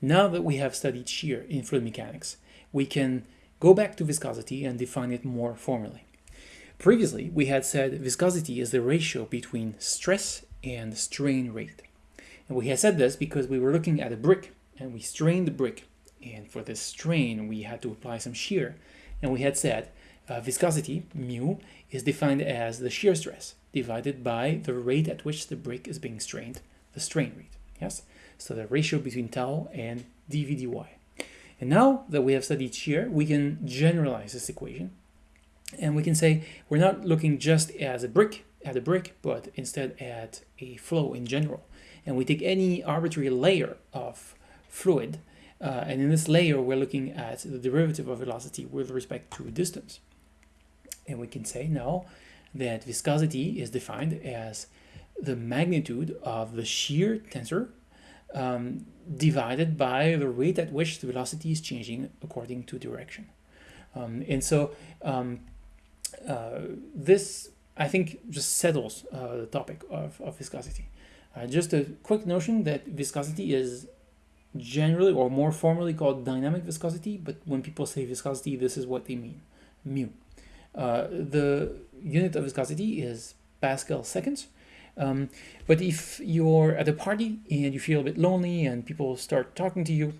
Now that we have studied shear in fluid mechanics, we can go back to viscosity and define it more formally. Previously, we had said viscosity is the ratio between stress and strain rate. And we had said this because we were looking at a brick and we strained the brick. And for this strain, we had to apply some shear. And we had said uh, viscosity, mu, is defined as the shear stress divided by the rate at which the brick is being strained, the strain rate. Yes? So the ratio between tau and dv dy. And now that we have studied shear, we can generalize this equation. And we can say we're not looking just as a brick at a brick, but instead at a flow in general. And we take any arbitrary layer of fluid, uh, and in this layer we're looking at the derivative of velocity with respect to distance. And we can say now that viscosity is defined as the magnitude of the shear tensor um, divided by the rate at which the velocity is changing according to direction. Um, and so um, uh, this, I think, just settles uh, the topic of, of viscosity. Uh, just a quick notion that viscosity is generally or more formally called dynamic viscosity, but when people say viscosity, this is what they mean, mu. Uh, the unit of viscosity is Pascal seconds, um, but if you're at a party and you feel a bit lonely and people start talking to you,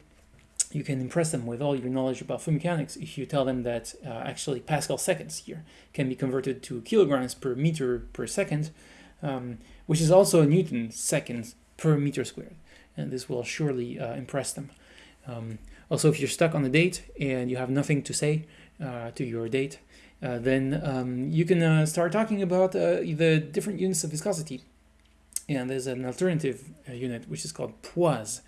you can impress them with all your knowledge about fluid mechanics if you tell them that uh, actually Pascal seconds here can be converted to kilograms per meter per second, um, which is also a Newton seconds per meter squared. And this will surely uh, impress them. Um, also, if you're stuck on a date and you have nothing to say uh, to your date, uh, then um, you can uh, start talking about uh, the different units of viscosity. And there's an alternative unit which is called poise,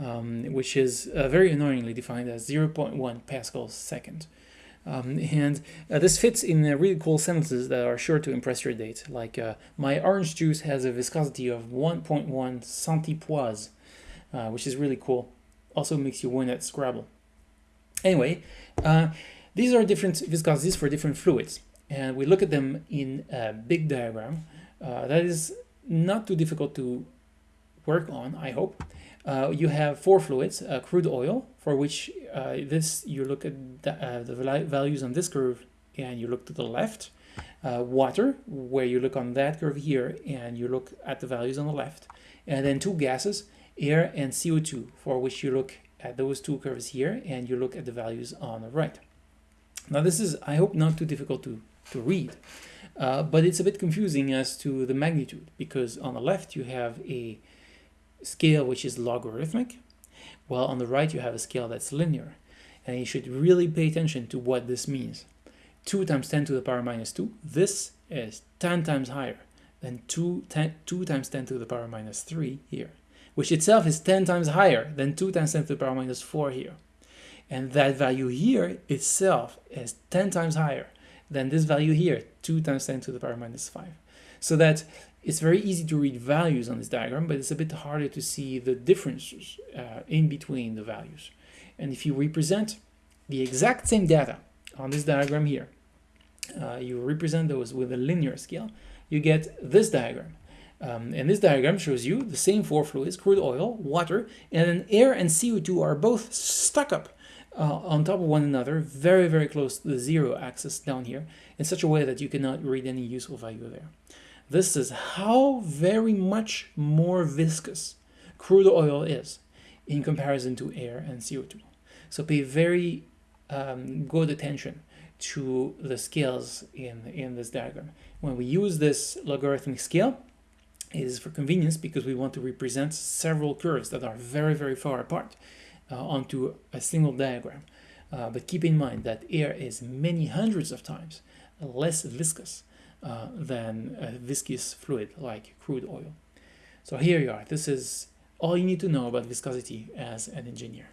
um, which is very annoyingly defined as 0.1 pascals second. Um, and uh, this fits in uh, really cool sentences that are sure to impress your date, like uh, my orange juice has a viscosity of 1.1 centipoise, which is really cool. Also makes you win at Scrabble. Anyway, these are different viscosities for different fluids, and we look at them in a big diagram. Uh, that is not too difficult to work on, I hope. Uh, you have four fluids, uh, crude oil, for which uh, this you look at the, uh, the, values on this curve and you look to the left. Uh, water, where you look on that curve here and you look at the values on the left. And then two gases, air and CO2, for which you look at those two curves here and you look at the values on the right. Now this is, I hope, not too difficult to, to read, uh, but it's a bit confusing as to the magnitude because on the left you have a scale which is logarithmic, while on the right you have a scale that's linear. And you should really pay attention to what this means. 2 times 10 to the power minus 2, this is 10 times higher than 2, 10, 2 times 10 to the power minus 3 here, which itself is 10 times higher than 2 times 10 to the power minus 4 here. And that value here itself is 10 times higher than this value here, 2 times 10 to the power minus 5. So that it's very easy to read values on this diagram, but it's a bit harder to see the differences uh, in between the values. And if you represent the exact same data on this diagram here, uh, you represent those with a linear scale, you get this diagram. Um, and this diagram shows you the same four fluids, crude oil, water, and then air and CO2 are both stuck up uh, on top of one another, very, very close to the zero axis down here, in such a way that you cannot read any useful value there. This is how very much more viscous crude oil is in comparison to air and CO2. So pay very um, good attention to the scales in, in this diagram. When we use this logarithmic scale, it is for convenience because we want to represent several curves that are very, very far apart onto a single diagram. Uh, but keep in mind that air is many hundreds of times less viscous uh, than a viscous fluid like crude oil. So here you are. This is all you need to know about viscosity as an engineer.